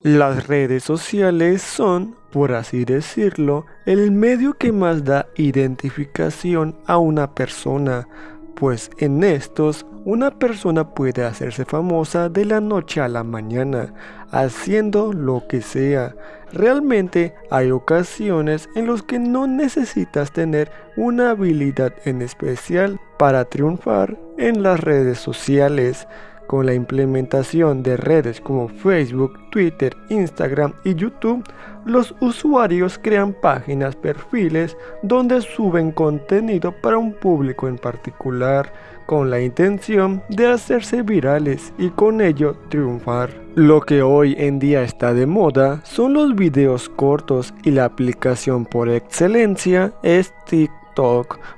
Las redes sociales son, por así decirlo, el medio que más da identificación a una persona, pues en estos una persona puede hacerse famosa de la noche a la mañana, haciendo lo que sea. Realmente hay ocasiones en las que no necesitas tener una habilidad en especial para triunfar en las redes sociales. Con la implementación de redes como Facebook, Twitter, Instagram y YouTube, los usuarios crean páginas, perfiles donde suben contenido para un público en particular, con la intención de hacerse virales y con ello triunfar. Lo que hoy en día está de moda son los videos cortos y la aplicación por excelencia es TikTok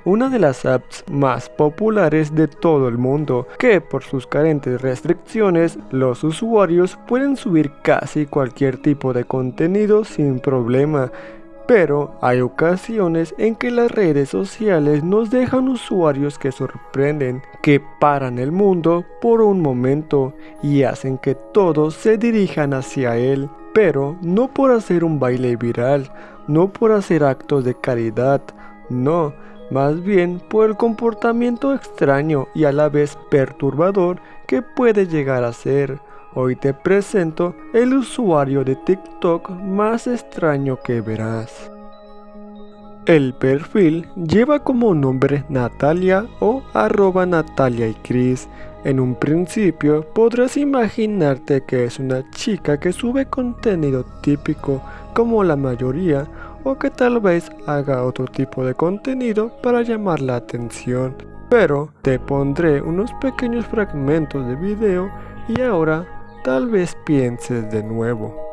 una de las apps más populares de todo el mundo, que por sus carentes restricciones, los usuarios pueden subir casi cualquier tipo de contenido sin problema. Pero hay ocasiones en que las redes sociales nos dejan usuarios que sorprenden, que paran el mundo por un momento y hacen que todos se dirijan hacia él, pero no por hacer un baile viral, no por hacer actos de caridad, no, más bien por el comportamiento extraño y a la vez perturbador que puede llegar a ser. Hoy te presento el usuario de TikTok más extraño que verás. El perfil lleva como nombre Natalia o arroba Natalia y Chris. En un principio podrás imaginarte que es una chica que sube contenido típico como la mayoría o que tal vez haga otro tipo de contenido para llamar la atención. Pero te pondré unos pequeños fragmentos de video y ahora tal vez pienses de nuevo.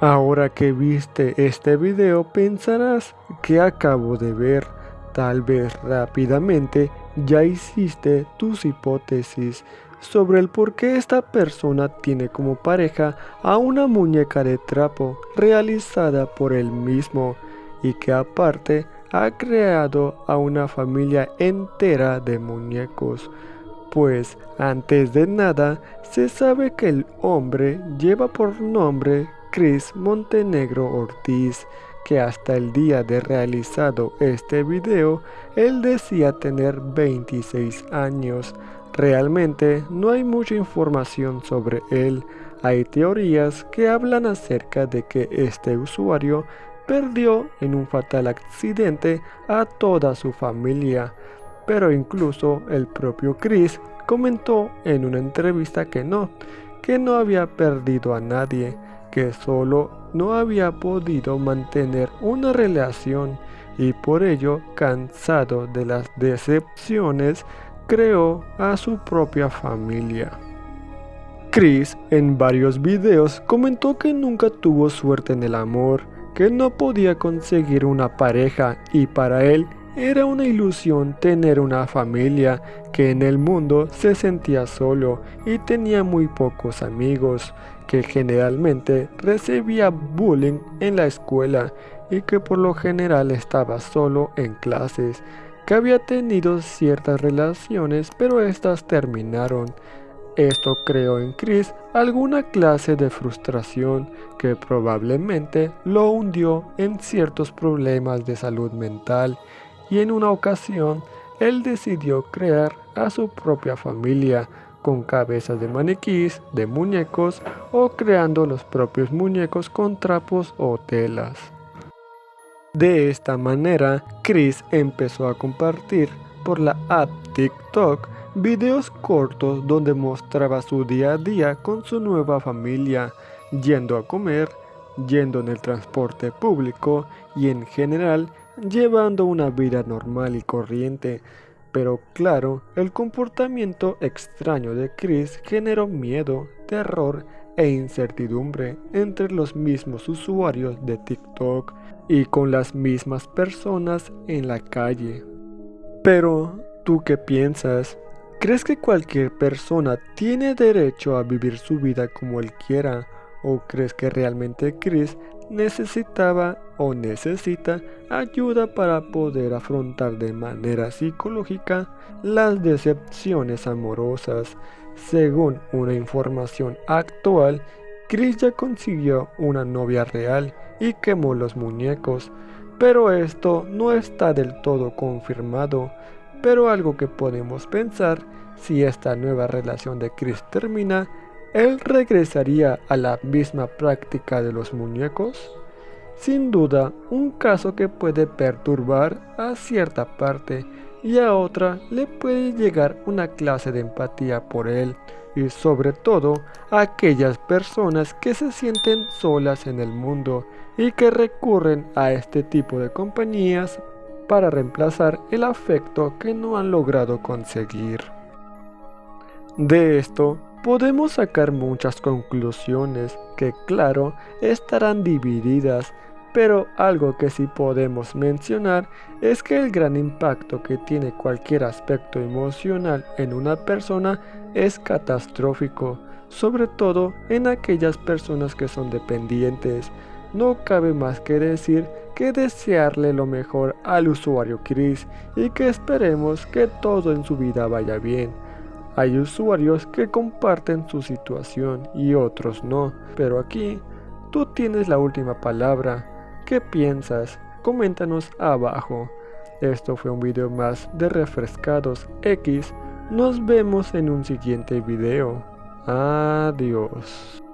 Ahora que viste este video pensarás que acabo de ver. Tal vez rápidamente ya hiciste tus hipótesis sobre el por qué esta persona tiene como pareja a una muñeca de trapo realizada por él mismo y que aparte ha creado a una familia entera de muñecos. Pues antes de nada se sabe que el hombre lleva por nombre Chris Montenegro Ortiz, que hasta el día de realizado este video, él decía tener 26 años. Realmente no hay mucha información sobre él. Hay teorías que hablan acerca de que este usuario perdió en un fatal accidente a toda su familia. Pero incluso el propio Chris comentó en una entrevista que no, que no había perdido a nadie, que solo no había podido mantener una relación y por ello, cansado de las decepciones, creó a su propia familia. Chris en varios videos comentó que nunca tuvo suerte en el amor, que no podía conseguir una pareja y para él era una ilusión tener una familia, que en el mundo se sentía solo y tenía muy pocos amigos, que generalmente recibía bullying en la escuela y que por lo general estaba solo en clases, que había tenido ciertas relaciones pero estas terminaron. Esto creó en Chris alguna clase de frustración que probablemente lo hundió en ciertos problemas de salud mental y en una ocasión él decidió crear a su propia familia con cabezas de maniquís, de muñecos o creando los propios muñecos con trapos o telas. De esta manera, Chris empezó a compartir por la app TikTok videos cortos donde mostraba su día a día con su nueva familia, yendo a comer, yendo en el transporte público y en general llevando una vida normal y corriente, pero claro, el comportamiento extraño de Chris generó miedo, terror e incertidumbre entre los mismos usuarios de TikTok y con las mismas personas en la calle. Pero, ¿tú qué piensas? ¿Crees que cualquier persona tiene derecho a vivir su vida como él quiera? ¿O crees que realmente Chris necesitaba o necesita ayuda para poder afrontar de manera psicológica las decepciones amorosas? Según una información actual, Chris ya consiguió una novia real y quemó los muñecos, pero esto no está del todo confirmado pero algo que podemos pensar, si esta nueva relación de Chris termina, ¿él regresaría a la misma práctica de los muñecos? Sin duda, un caso que puede perturbar a cierta parte y a otra le puede llegar una clase de empatía por él y sobre todo a aquellas personas que se sienten solas en el mundo y que recurren a este tipo de compañías para reemplazar el afecto que no han logrado conseguir. De esto podemos sacar muchas conclusiones que claro estarán divididas, pero algo que sí podemos mencionar es que el gran impacto que tiene cualquier aspecto emocional en una persona es catastrófico, sobre todo en aquellas personas que son dependientes, no cabe más que decir que desearle lo mejor al usuario Chris y que esperemos que todo en su vida vaya bien. Hay usuarios que comparten su situación y otros no, pero aquí tú tienes la última palabra. ¿Qué piensas? Coméntanos abajo. Esto fue un video más de Refrescados X. Nos vemos en un siguiente video. Adiós.